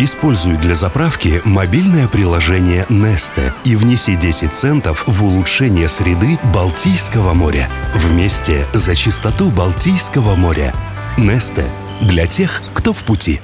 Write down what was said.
Используй для заправки мобильное приложение Neste и внеси 10 центов в улучшение среды Балтийского моря. Вместе за чистоту Балтийского моря. Neste для тех, кто в пути.